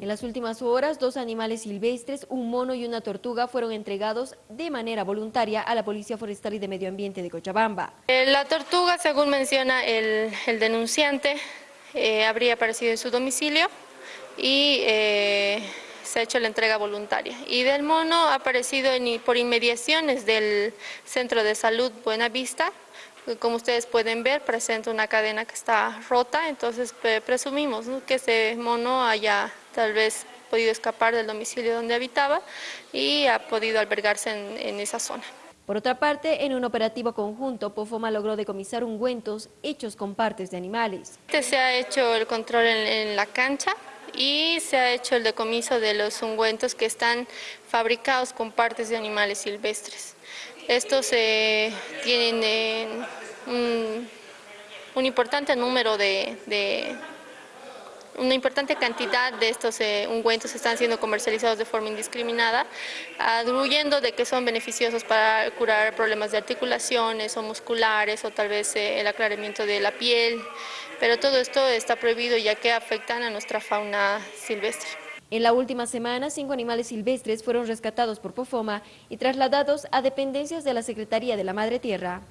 En las últimas horas, dos animales silvestres, un mono y una tortuga, fueron entregados de manera voluntaria a la Policía Forestal y de Medio Ambiente de Cochabamba. Eh, la tortuga, según menciona el, denunciante, eh, habría aparecido en su domicilio y eh, se ha hecho la entrega voluntaria. Y del mono ha aparecido por inmediaciones del Centro de Salud Buenavista, como ustedes pueden ver, presenta una cadena que está rota, entonces presumimos que ese mono haya tal vez podido escapar del domicilio donde habitaba y ha podido albergarse en, esa zona. Por otra parte, en un operativo conjunto, Pofoma logró decomisar ungüentos hechos con partes de animales. Este se ha hecho el control en, la cancha y se ha hecho el decomiso de los ungüentos que están fabricados con partes de animales silvestres. Estos eh, tienen eh, un, importante número de, una importante cantidad de estos eh, ungüentos están siendo comercializados de forma indiscriminada, atribuyendo de que son beneficiosos para curar problemas de articulaciones o musculares o tal vez el aclaramiento de la piel, pero todo esto está prohibido ya que afectan a nuestra fauna silvestre. En la última semana, cinco animales silvestres fueron rescatados por Pofoma y trasladados a dependencias de la Secretaría de la Madre Tierra.